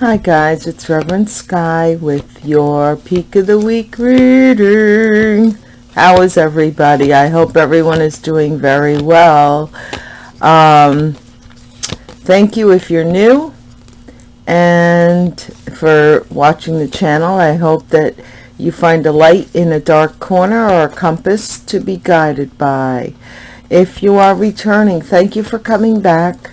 Hi guys, it's Reverend Sky with your Peak of the Week reading. How is everybody? I hope everyone is doing very well. Um, thank you if you're new and for watching the channel. I hope that you find a light in a dark corner or a compass to be guided by. If you are returning, thank you for coming back.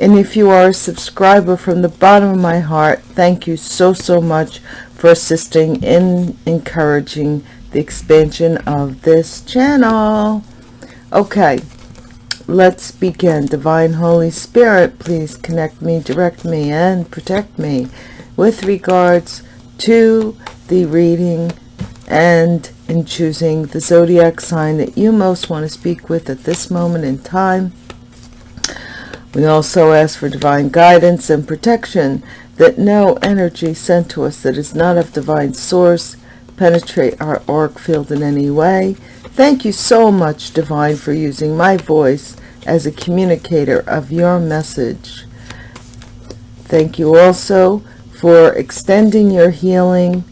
And if you are a subscriber from the bottom of my heart, thank you so, so much for assisting in encouraging the expansion of this channel. Okay, let's begin. Divine Holy Spirit, please connect me, direct me, and protect me with regards to the reading and in choosing the zodiac sign that you most want to speak with at this moment in time we also ask for divine guidance and protection that no energy sent to us that is not of divine source penetrate our auric field in any way. Thank you so much, Divine, for using my voice as a communicator of your message. Thank you also for extending your healing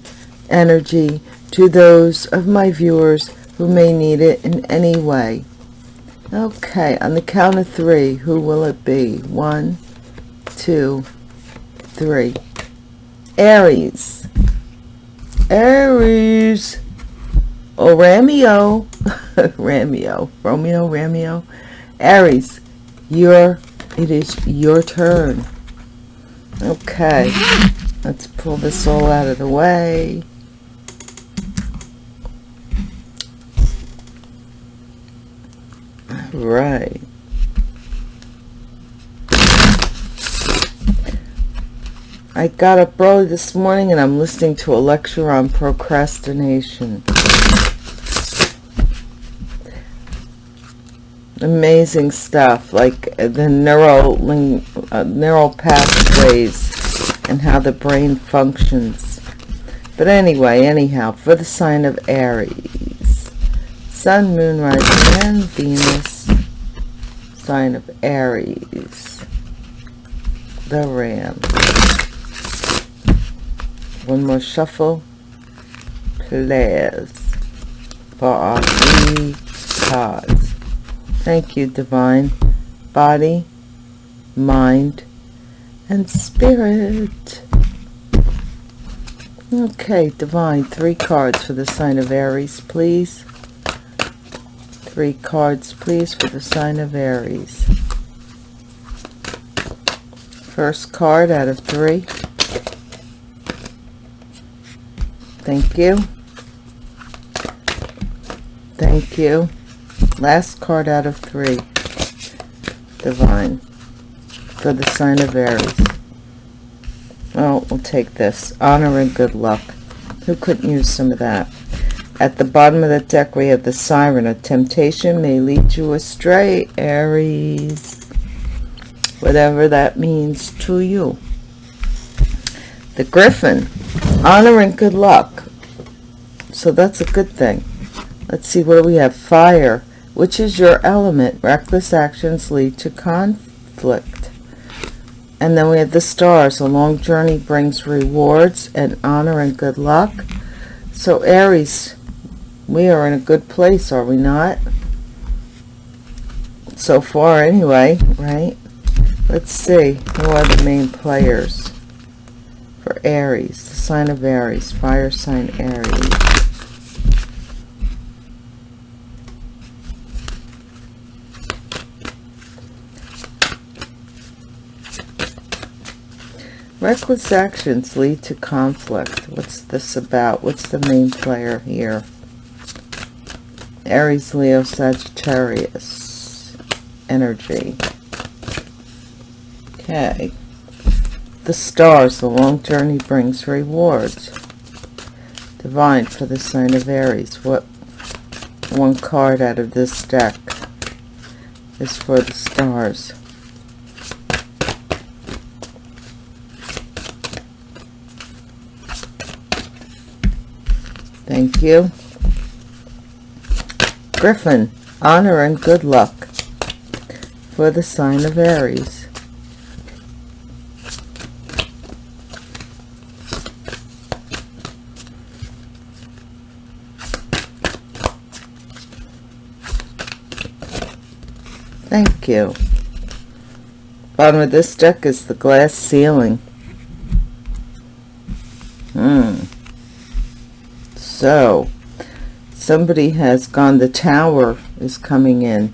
energy to those of my viewers who may need it in any way. Okay, on the count of three, who will it be? One, two, three. Aries. Aries. Oh, Rameo. Rameo. Romeo, Rameo. Aries, your, it is your turn. Okay, let's pull this all out of the way. Right. I got up early this morning and I'm listening to a lecture on procrastination. Amazing stuff, like the neural, uh, neural pathways and how the brain functions. But anyway, anyhow, for the sign of Aries, Sun, Moon, Rising, and Venus sign of Aries, the Ram. One more shuffle, please, for our three cards. Thank you, Divine. Body, mind, and spirit. Okay, Divine, three cards for the sign of Aries, please three cards, please, for the sign of Aries. First card out of three. Thank you. Thank you. Last card out of three. Divine. For the sign of Aries. Oh, we'll take this. Honor and good luck. Who couldn't use some of that? At the bottom of the deck, we have the Siren. A temptation may lead you astray, Aries. Whatever that means to you. The Griffin. Honor and good luck. So that's a good thing. Let's see, what we have? Fire. Which is your element? Reckless actions lead to conflict. And then we have the stars. A long journey brings rewards and honor and good luck. So Aries, we are in a good place, are we not? So far, anyway, right? Let's see. Who are the main players for Aries? The sign of Aries. Fire sign Aries. Reckless actions lead to conflict. What's this about? What's the main player here? Aries, Leo, Sagittarius energy. Okay. The stars, the long journey brings rewards. Divine for the sign of Aries. What one card out of this deck is for the stars. Thank you. Griffin, honor and good luck for the sign of Aries. Thank you. Bottom of this deck is the glass ceiling. Hmm. So, somebody has gone, the tower is coming in.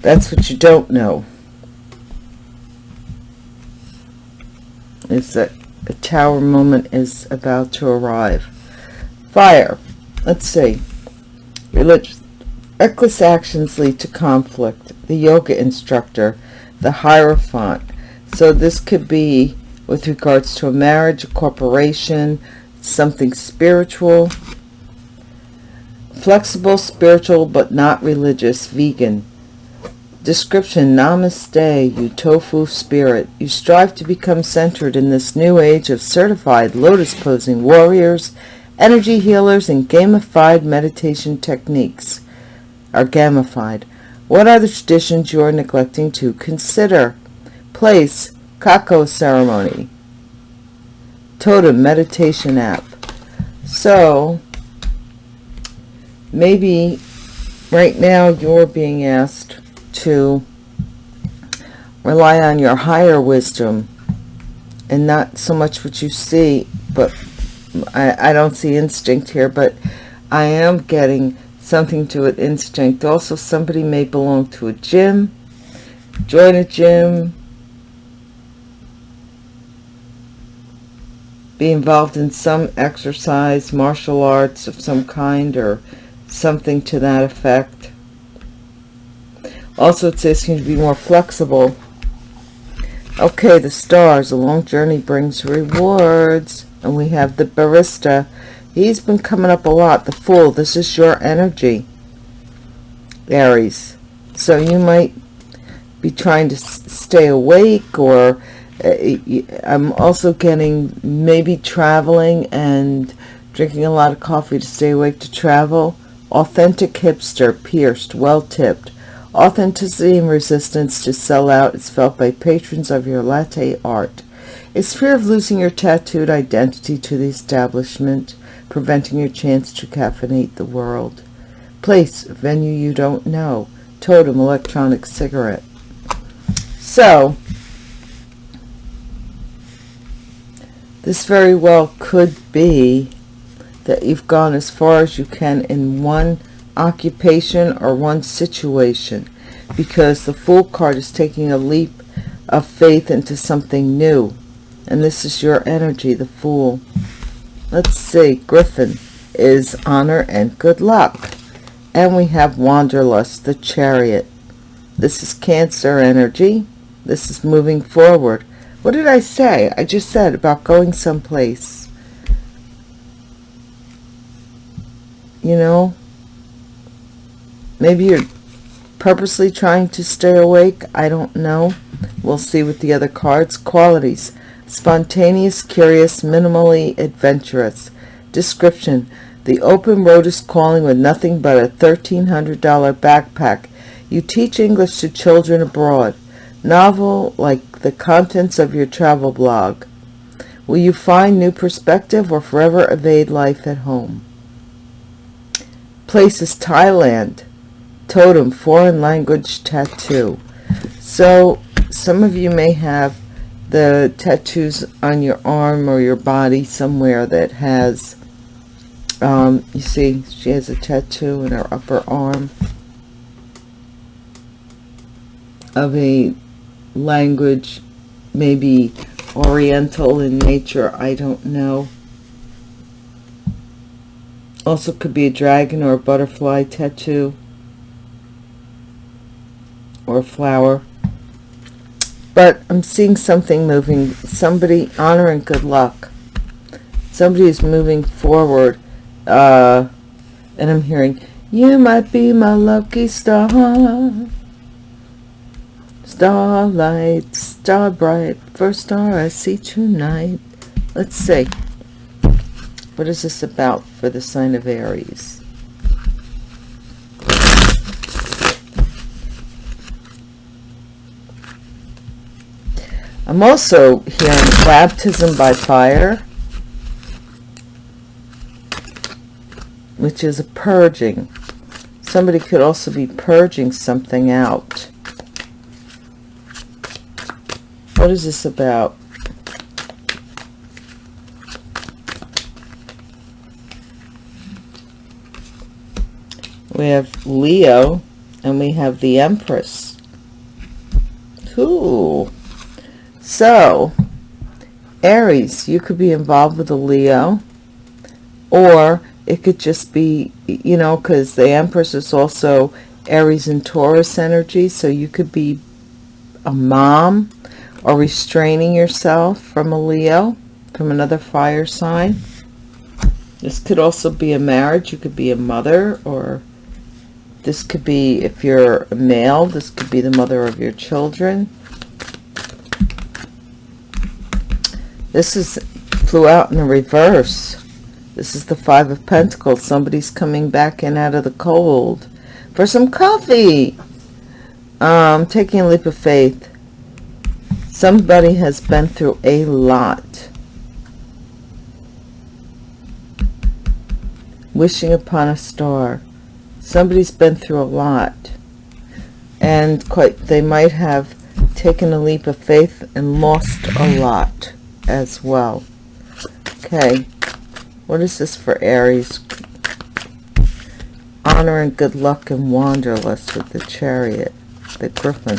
That's what you don't know. Is that a tower moment is about to arrive. Fire. Let's see. Religious. Reckless actions lead to conflict. The yoga instructor. The Hierophant. So this could be with regards to a marriage, a corporation, something spiritual. Flexible, spiritual, but not religious, vegan. Description, Namaste, you tofu spirit. You strive to become centered in this new age of certified lotus-posing warriors, energy healers, and gamified meditation techniques are gamified. What are the traditions you are neglecting to consider? Place, Cacao ceremony. Totem, meditation app. So, maybe right now you're being asked to rely on your higher wisdom and not so much what you see but I, I don't see instinct here but I am getting something to it instinct. Also somebody may belong to a gym. Join a gym be involved in some exercise martial arts of some kind or something to that effect also, it's asking to be more flexible. Okay, the stars. A long journey brings rewards. And we have the barista. He's been coming up a lot. The fool. This is your energy. Aries. So you might be trying to stay awake or Uh, I'm also getting maybe traveling and drinking a lot of coffee to stay awake to travel. Authentic hipster, pierced, well tipped. Authenticity and resistance to sell out is felt by patrons of your latte art. Is fear of losing your tattooed identity to the establishment, preventing your chance to caffeinate the world. Place, venue you don't know. Totem, electronic cigarette. So, this very well could be that you've gone as far as you can in one occupation or one situation because the Fool card is taking a leap of faith into something new. And this is your energy, the Fool. Let's see, Griffin is honor and good luck. And we have Wanderlust, the Chariot. This is Cancer energy. This is moving forward. What did I say? I just said about going someplace. You know, Maybe you're purposely trying to stay awake. I don't know. We'll see with the other cards. Qualities. Spontaneous, curious, minimally adventurous. Description. The open road is calling with nothing but a $1,300 backpack. You teach English to children abroad. Novel like the contents of your travel blog. Will you find new perspective or forever evade life at home? Places Thailand totem foreign language tattoo so some of you may have the tattoos on your arm or your body somewhere that has um, you see she has a tattoo in her upper arm of a language maybe oriental in nature I don't know also could be a dragon or a butterfly tattoo or a flower. But I'm seeing something moving. Somebody, honor and good luck. Somebody is moving forward. Uh, and I'm hearing, you might be my lucky star. Starlight, star bright, first star I see tonight. Let's see. What is this about for the sign of Aries? I'm also hearing baptism by fire, which is a purging. somebody could also be purging something out what is this about? We have Leo and we have the Empress. Cool. So Aries you could be involved with a Leo or it could just be you know because the Empress is also Aries and Taurus energy so you could be a mom or restraining yourself from a Leo from another fire sign? This could also be a marriage you could be a mother or this could be if you're a male this could be the mother of your children. This is flew out in the reverse. This is the five of pentacles. Somebody's coming back in out of the cold for some coffee. Um taking a leap of faith somebody has been through a lot. Wishing upon a star. Somebody's been through a lot. And quite they might have taken a leap of faith and lost a lot as well. Okay. What is this for aries? Honor and good luck and wanderlust with the chariot the griffin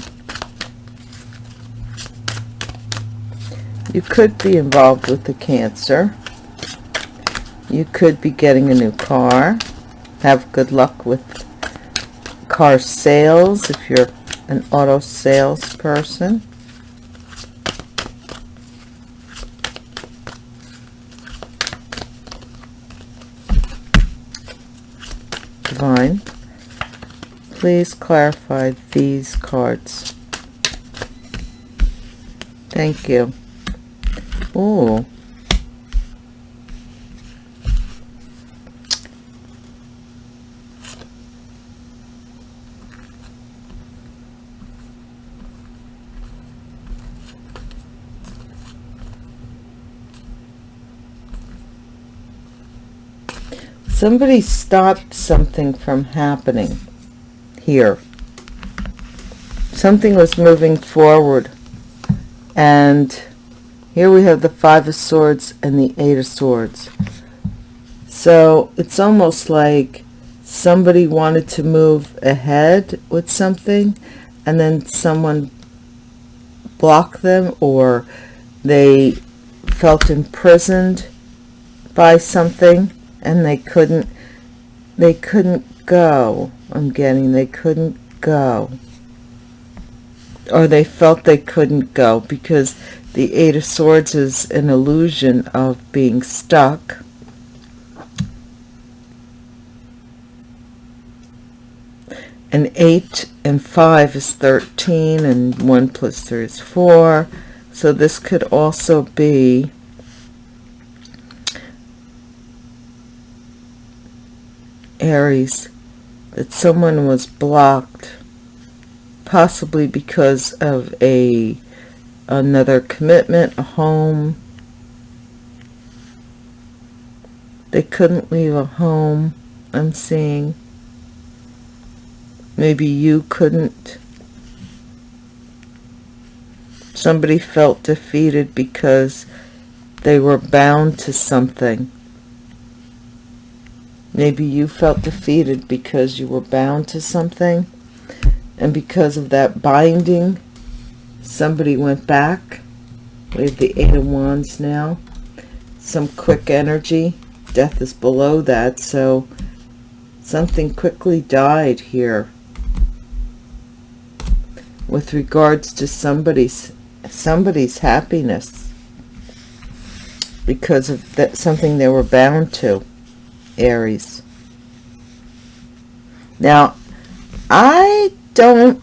you could be involved with the cancer. You could be getting a new car. Have good luck with car sales if you're an auto salesperson. divine please clarify these cards. Thank you oh somebody stopped something from happening here. Something was moving forward and here we have the five of swords and the eight of swords. So it's almost like somebody wanted to move ahead with something and then someone blocked them or they felt imprisoned by something and they couldn't they couldn't go i'm getting they couldn't go. Or they felt they couldn't go because the eight of swords is an illusion of being stuck. And eight and five is 13 and one plus three is four. So this could also be Aries that someone was blocked possibly because of a another commitment a home. They couldn't leave a home I'm seeing. Maybe you couldn't. Somebody felt defeated because they were bound to something. Maybe you felt defeated because you were bound to something. And because of that binding, somebody went back. We have the Eight of Wands now. Some quick energy. Death is below that, so something quickly died here. With regards to somebody's somebody's happiness. Because of that something they were bound to. Aries. Now, I don't,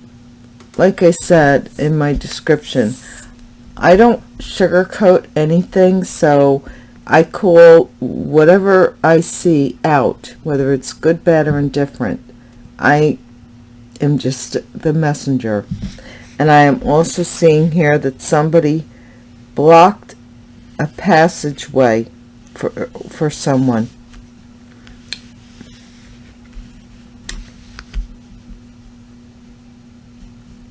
like I said in my description, I don't sugarcoat anything, so I call whatever I see out, whether it's good, bad, or indifferent. I am just the messenger. And I am also seeing here that somebody blocked a passageway for, for someone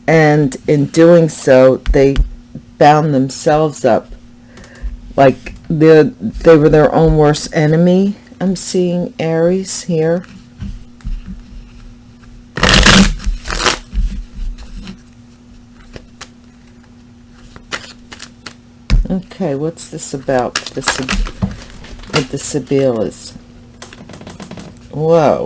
and in doing so they bound themselves up. Like they they were their own worst enemy i'm seeing aries here. Okay what's this about this with the Sibyllus whoa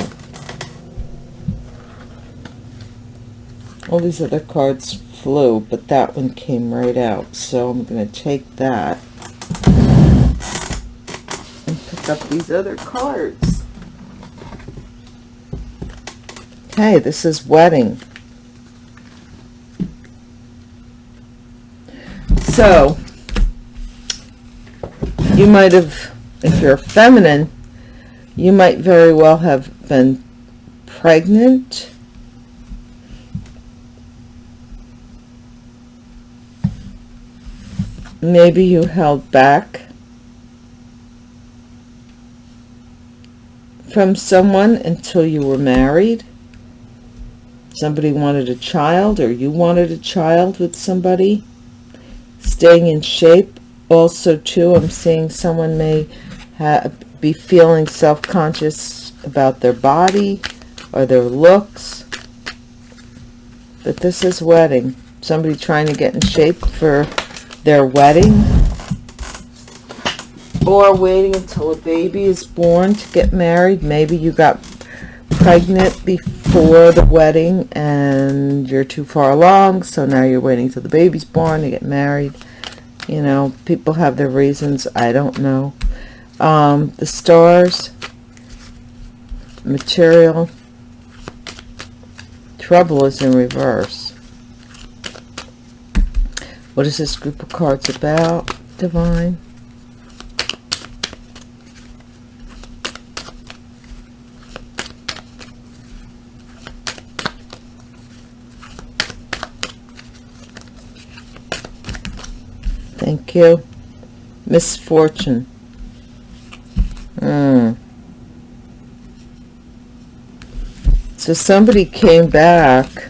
all these other cards flew, but that one came right out. So I'm going to take that and pick up these other cards. Okay, this is wedding. So, you might have, if you're feminine, you might very well have been pregnant maybe you held back from someone until you were married? Somebody wanted a child or you wanted a child with somebody? Staying in shape also too i'm seeing someone may be feeling self-conscious about their body or their looks. But this is wedding. Somebody trying to get in shape for their wedding or waiting until a baby is born to get married. Maybe you got pregnant before the wedding and you're too far along so now you're waiting till the baby's born to get married. You know people have their reasons. I don't know. Um, the stars material trouble is in reverse what is this group of cards about, Divine? Thank you. Misfortune. Hmm. So somebody came back,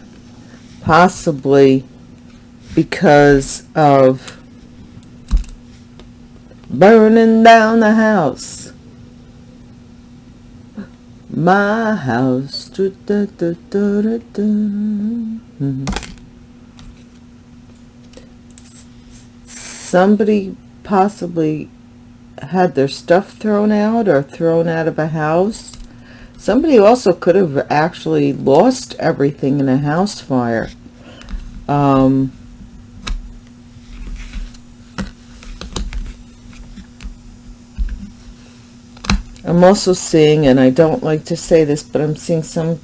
possibly because of burning down the house. My house. Da, da, da, somebody possibly had their stuff thrown out or thrown out of a house. Somebody also could have actually lost everything in a house fire. Um, I'm also seeing, and I don't like to say this, but I'm seeing some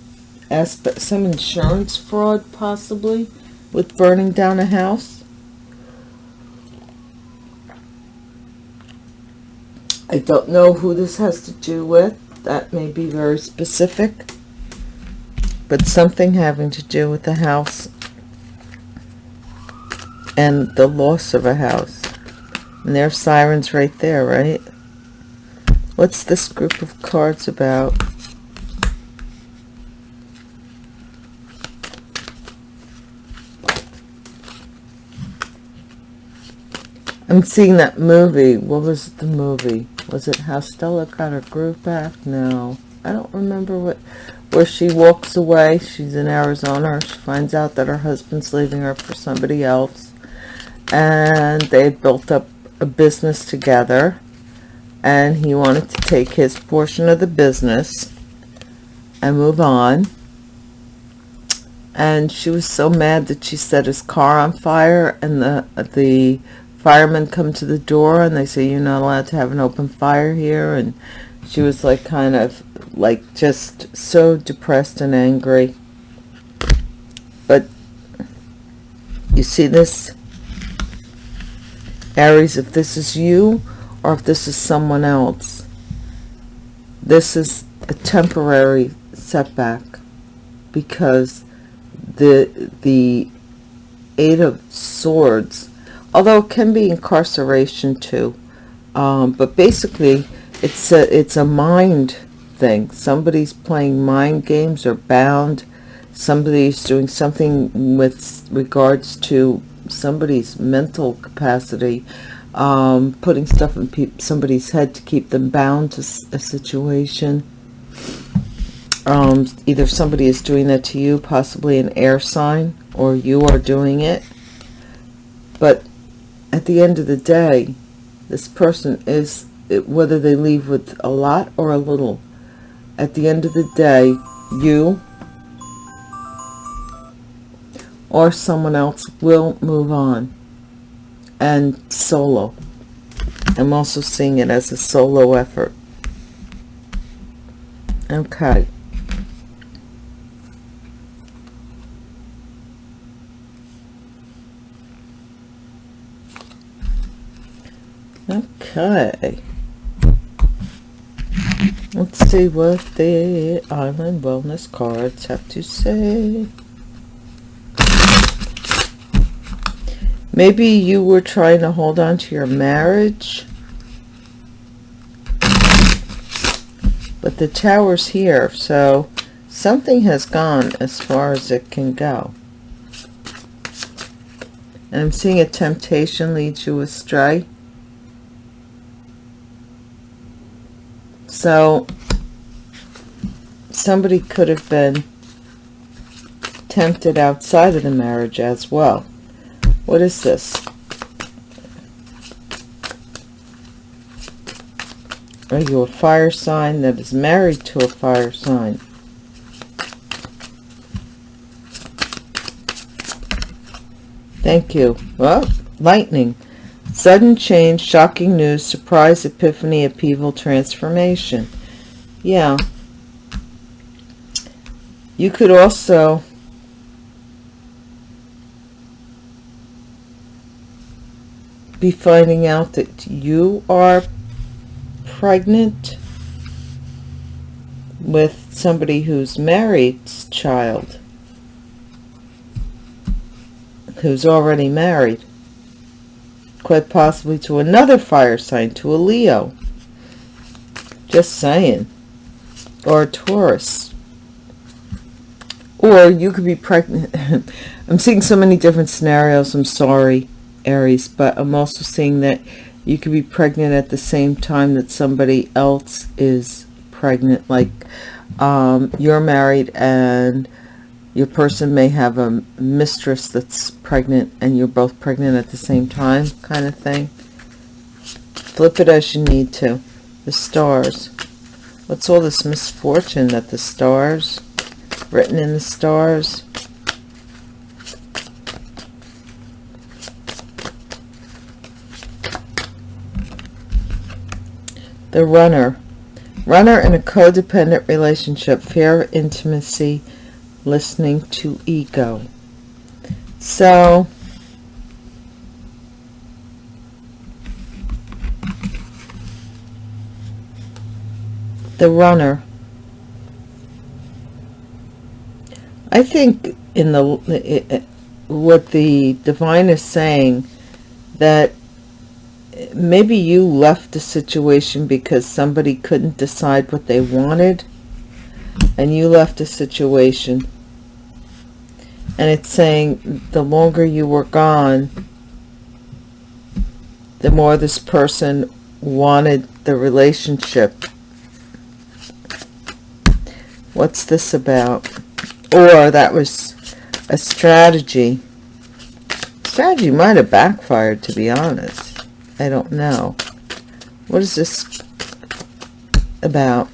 aspect, some insurance fraud possibly with burning down a house. I don't know who this has to do with. That may be very specific. But something having to do with the house and the loss of a house. And there are sirens right there, right? What's this group of cards about? I'm seeing that movie. What was the movie? Was it How Stella Got Her Groove Back? No. I don't remember what where she walks away. She's in Arizona. She finds out that her husband's leaving her for somebody else. And they built up a business together and he wanted to take his portion of the business and move on. And she was so mad that she set his car on fire and the the firemen come to the door and they say you're not allowed to have an open fire here. And she was like kind of like just so depressed and angry. But you see this Aries if this is you or if this is someone else. This is a temporary setback because the the Eight of Swords, although it can be incarceration too, um, but basically it's a, it's a mind thing. Somebody's playing mind games or bound somebody's doing something with regards to somebody's mental capacity um, putting stuff in somebody's head to keep them bound to a situation. Um, either somebody is doing that to you possibly an air sign or you are doing it. But at the end of the day this person is whether they leave with a lot or a little at the end of the day you or someone else will move on and solo. I'm also seeing it as a solo effort. Okay. Okay. Let's see what the island wellness cards have to say Maybe you were trying to hold on to your marriage. But the tower's here, so something has gone as far as it can go. And I'm seeing a temptation lead you astray. So somebody could have been tempted outside of the marriage as well. What is this? Are you a fire sign that is married to a fire sign? Thank you. Well, lightning. Sudden change, shocking news, surprise, epiphany, upheaval, transformation. Yeah. You could also be finding out that you are pregnant with somebody who's married's child who's already married quite possibly to another fire sign to a Leo. Just saying. Or a Taurus. Or you could be pregnant. I'm seeing so many different scenarios. I'm sorry Aries, but I'm also seeing that you could be pregnant at the same time that somebody else is pregnant. Like um, you're married and your person may have a mistress that's pregnant and you're both pregnant at the same time kind of thing. Flip it as you need to. The stars. What's all this misfortune that the stars, written in the stars, The runner. Runner in a codependent relationship. Fear of intimacy. Listening to ego. So, the runner. I think in the what the divine is saying that maybe you left the situation because somebody couldn't decide what they wanted and you left a situation and it's saying the longer you were gone the more this person wanted the relationship. What's this about? Or that was a strategy. Strategy might have backfired to be honest I don't know. What is this about?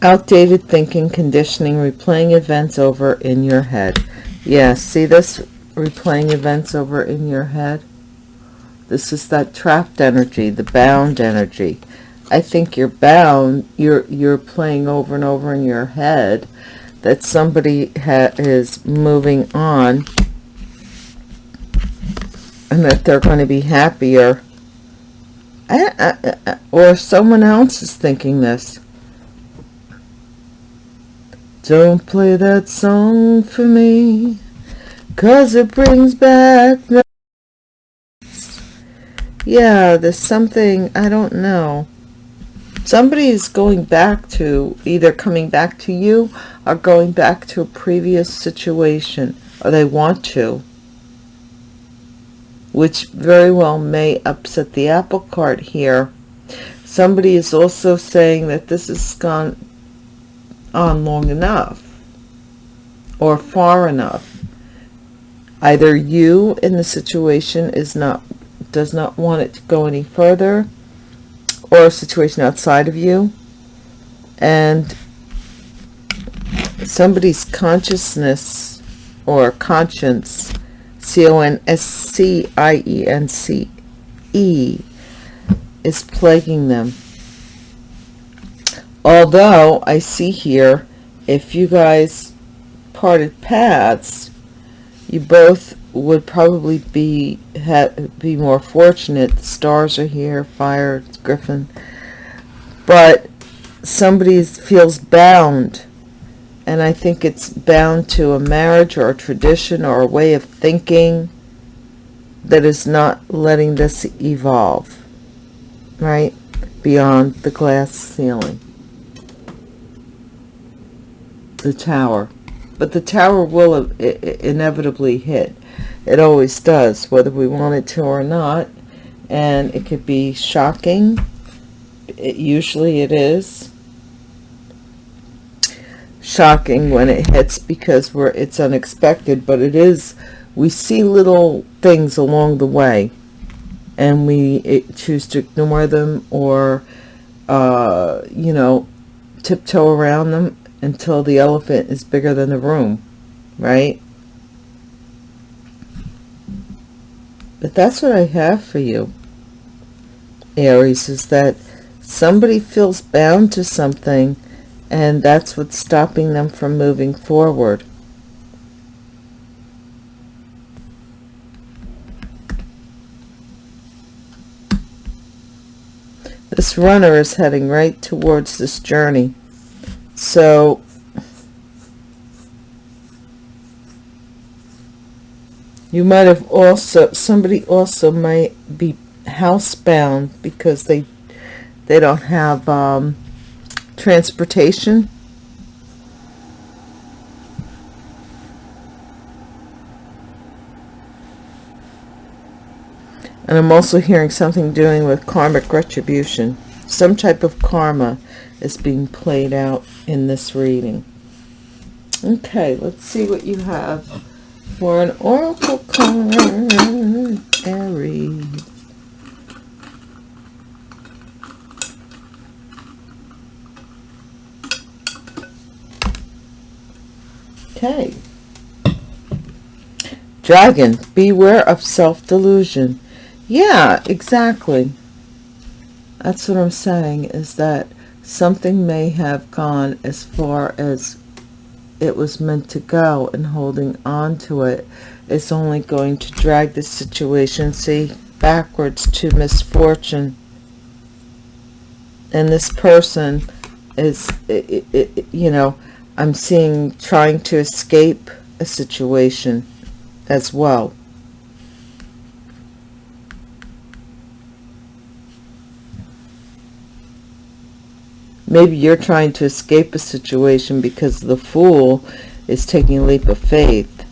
Outdated thinking, conditioning, replaying events over in your head. Yes, yeah, see this? Replaying events over in your head. This is that trapped energy, the bound energy. I think you're bound, you're, you're playing over and over in your head that somebody is moving on and that they're going to be happier. Or someone else is thinking this. Don't play that song for me cause it brings back yeah there's something i don't know somebody is going back to either coming back to you or going back to a previous situation or they want to which very well may upset the apple cart here. Somebody is also saying that this has gone on long enough or far enough. Either you in the situation is not does not want it to go any further or a situation outside of you and somebody's consciousness or conscience C-O-N-S-C-I-E-N-C-E is plaguing them. Although I see here if you guys parted paths you both would probably be be more fortunate. The stars are here fire griffin. But somebody feels bound and I think it's bound to a marriage or a tradition or a way of thinking that is not letting this evolve right? Beyond the glass ceiling. The tower. But the tower will inevitably hit it always does whether we want it to or not. And it could be shocking. It, usually it is shocking when it hits because we're it's unexpected but it is we see little things along the way. And we choose to ignore them or uh, you know tiptoe around them until the elephant is bigger than the room, right? But that's what I have for you, Aries, is that somebody feels bound to something and that's what's stopping them from moving forward. This runner is heading right towards this journey. So you might have also somebody also might be housebound because they they don't have um, transportation. And I'm also hearing something doing with karmic retribution. Some type of karma is being played out in this reading. Okay, let's see what you have for an oracle card, Aries. Okay. Dragon, beware of self-delusion. Yeah, exactly. That's what I'm saying, is that something may have gone as far as it was meant to go and holding on to it. Is only going to drag the situation see backwards to misfortune. And this person is it, it, you know i'm seeing trying to escape a situation as well Maybe you're trying to escape a situation because the fool is taking a leap of faith.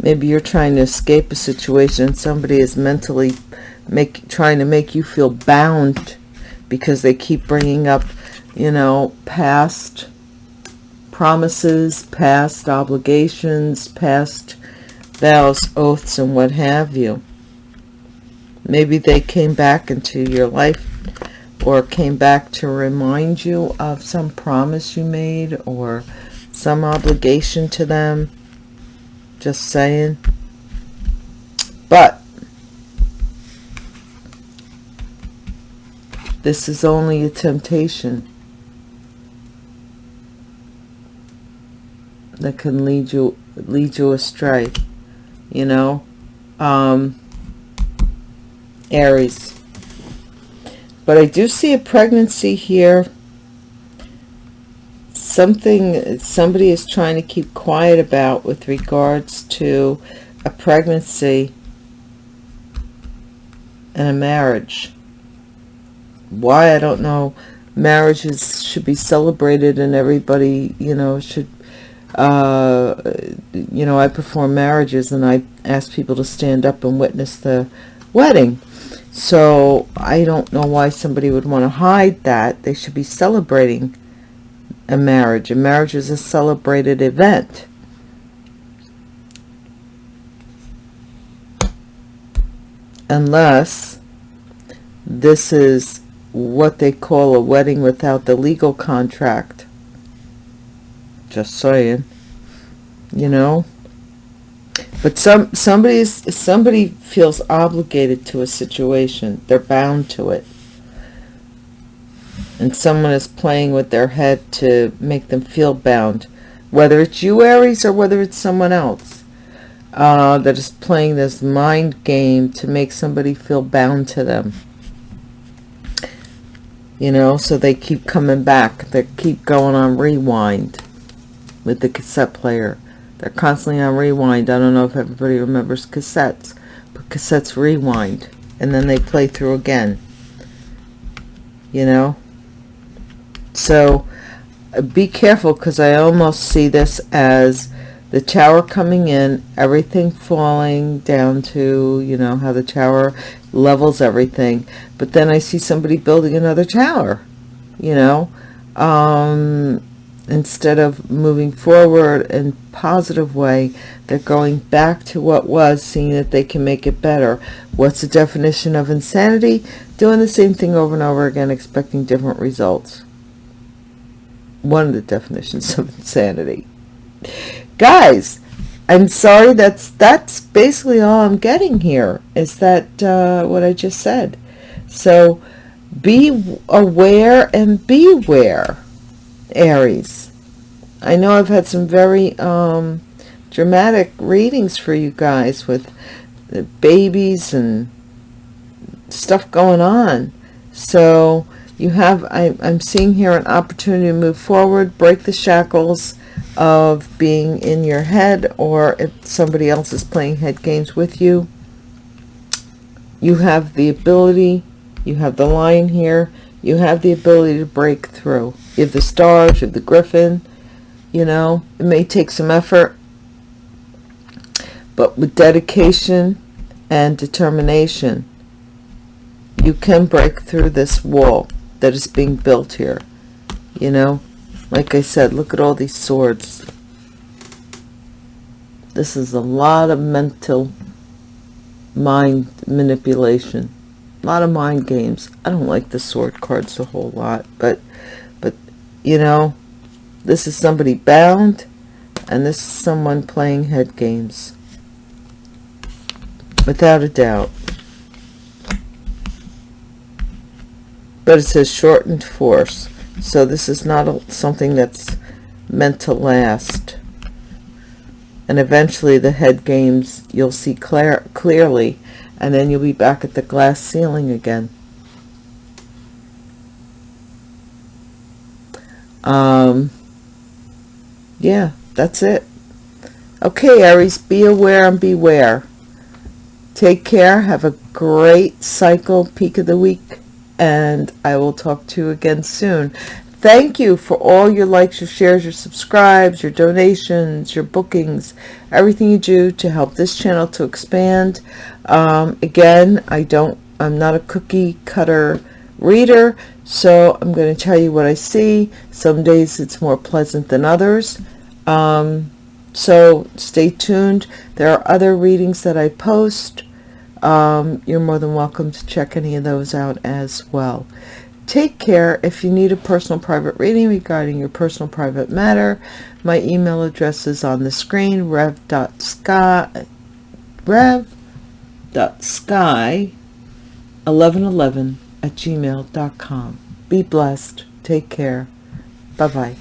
Maybe you're trying to escape a situation. Somebody is mentally make trying to make you feel bound because they keep bringing up, you know, past promises, past obligations, past vows, oaths, and what have you. Maybe they came back into your life or came back to remind you of some promise you made or some obligation to them. Just saying. But this is only a temptation that can lead you lead you astray you know um Aries. But I do see a pregnancy here. Something somebody is trying to keep quiet about with regards to a pregnancy and a marriage. Why, I don't know. Marriages should be celebrated and everybody, you know, should, uh, you know, I perform marriages and I ask people to stand up and witness the wedding. So I don't know why somebody would want to hide that. They should be celebrating a marriage. A marriage is a celebrated event. Unless this is what they call a wedding without the legal contract. Just saying. You know? But some somebody's somebody feels obligated to a situation. They're bound to it. And someone is playing with their head to make them feel bound whether it's you Aries or whether it's someone else uh, that is playing this mind game to make somebody feel bound to them. You know so they keep coming back. They keep going on rewind with the cassette player they're constantly on rewind I don't know if everybody remembers cassettes but cassettes rewind and then they play through again you know so uh, be careful because I almost see this as the tower coming in, everything falling down to, you know, how the tower levels everything. But then I see somebody building another tower, you know, um, instead of moving forward in positive way, they're going back to what was, seeing that they can make it better. What's the definition of insanity? Doing the same thing over and over again, expecting different results one of the definitions of insanity guys i'm sorry that's that's basically all i'm getting here is that uh, what i just said so be aware and beware aries. I know i've had some very um, dramatic readings for you guys with the babies and stuff going on. So you have I, i'm seeing here an opportunity to move forward break the shackles of being in your head or if somebody else is playing head games with you. You have the ability you have the line here you have the ability to break through have the stars you have the griffin you know it may take some effort but with dedication and determination you can break through this wall that is being built here you know? Like I said look at all these swords. This is a lot of mental mind manipulation a lot of mind games. I don't like the sword cards a whole lot but you know this is somebody bound and this is someone playing head games. Without a doubt. But it says shortened force so this is not a, something that's meant to last. And eventually the head games you'll see clear clearly and then you'll be back at the glass ceiling again um yeah that's it okay aries be aware and beware take care have a great cycle peak of the week and I will talk to you again soon. Thank you for all your likes, your shares, your subscribes, your donations, your bookings, everything you do to help this channel to expand. Um, again, I don't, I'm not a cookie cutter reader, so I'm going to tell you what I see. Some days it's more pleasant than others. Um, so stay tuned. There are other readings that I post um, you're more than welcome to check any of those out as well. Take care. If you need a personal private reading regarding your personal private matter, my email address is on the screen, rev.sky, rev.sky1111 at gmail.com. Be blessed. Take care. Bye-bye.